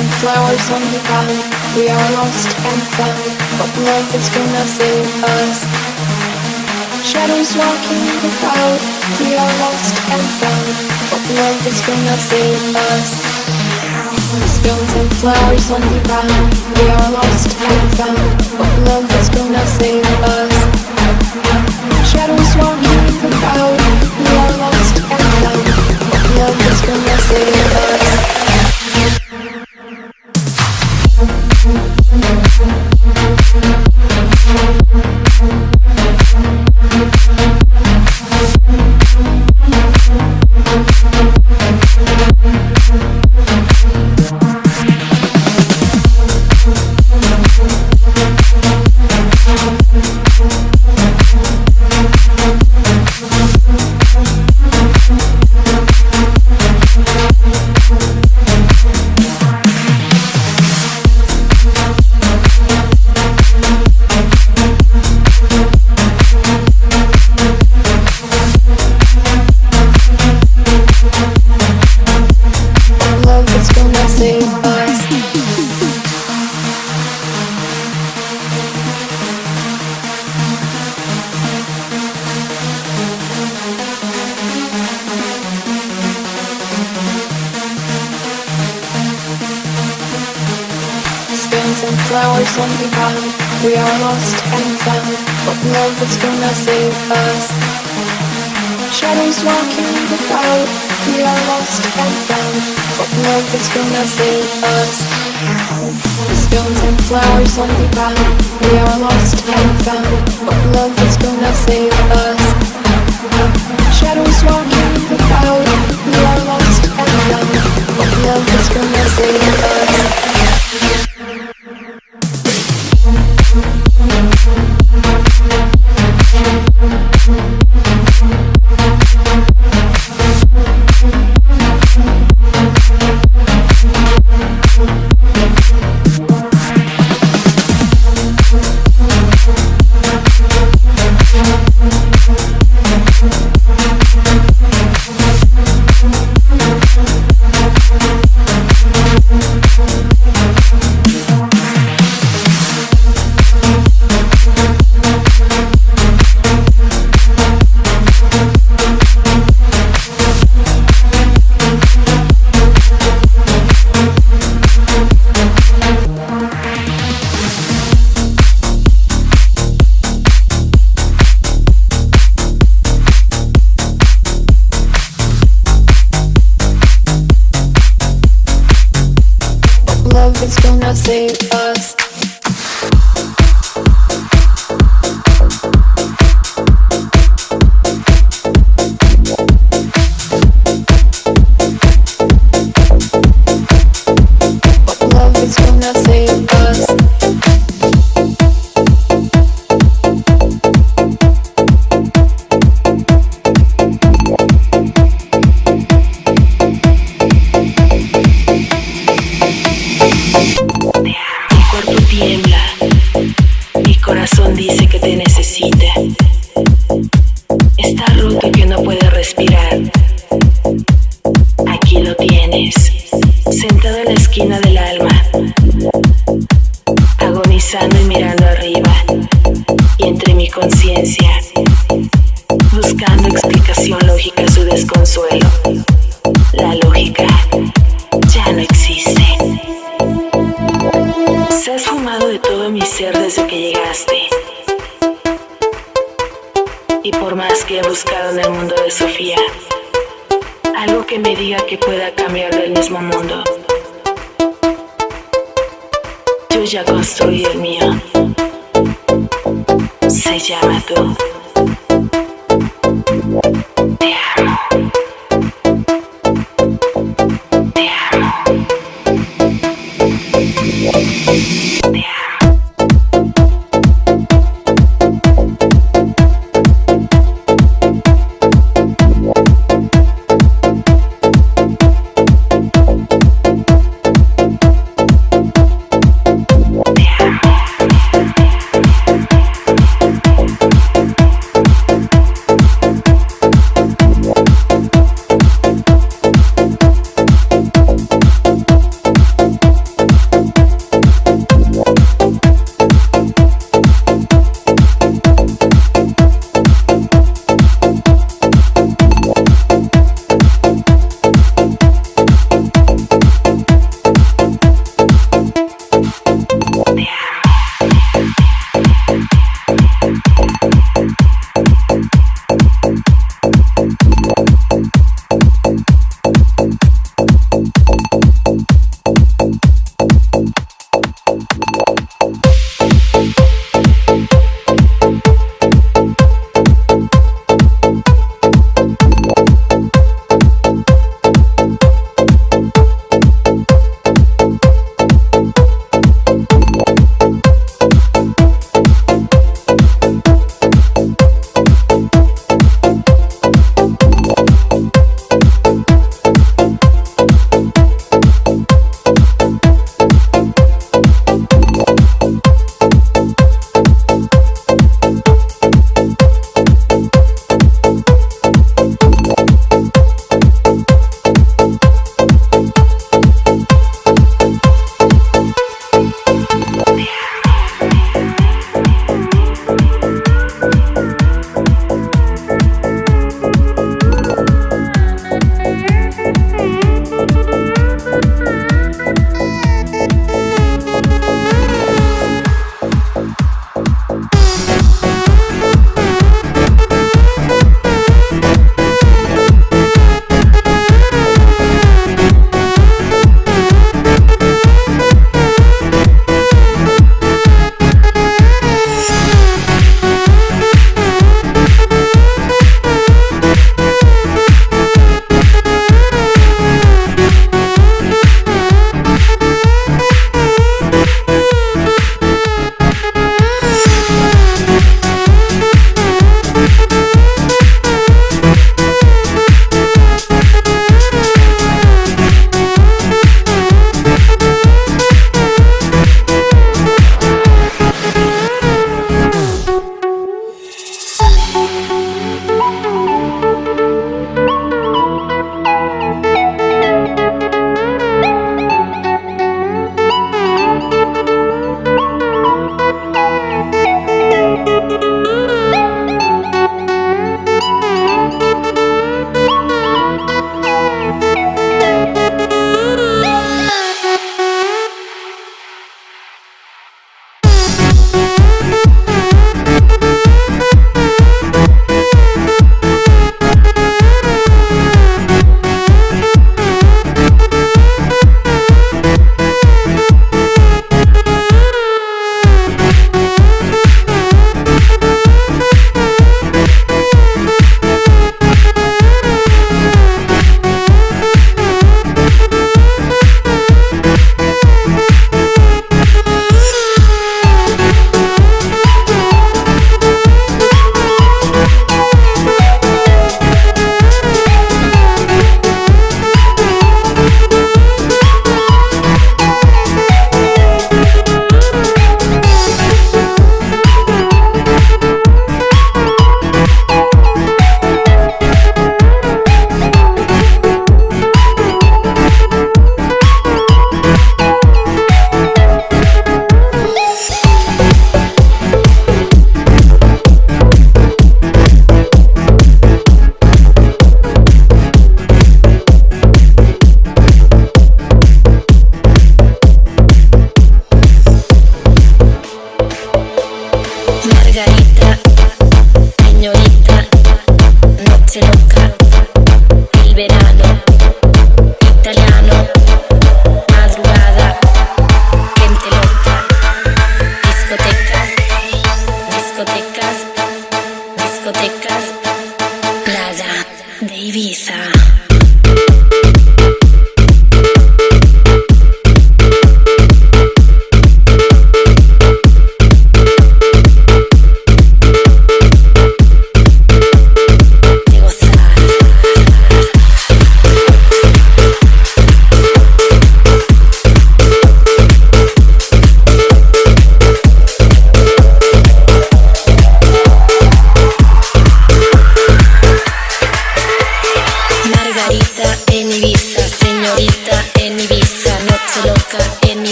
flowers on the ground. We are lost and found, but love is gonna save us. Shadows walking the crowd. We are lost and found, but love is gonna save us. Stones and flowers on the ground. We are lost and found, but love is gonna save us. Shadows walking the crowd. We are lost and found, but love is gonna save us. On the ground. We are lost and found, but love is gonna save us. Shadows walking the crowd. We are lost and found, but love is gonna save us. Stones and flowers on the ground. We are lost and found, but love is gonna save us. Shadows walking the crowd. We are lost and found, but love is gonna save us. sentado en la esquina del alma, agonizando y mirando. medida que pueda cambiar del mismo mundo. Yo ya construí el mío. Se llama tú.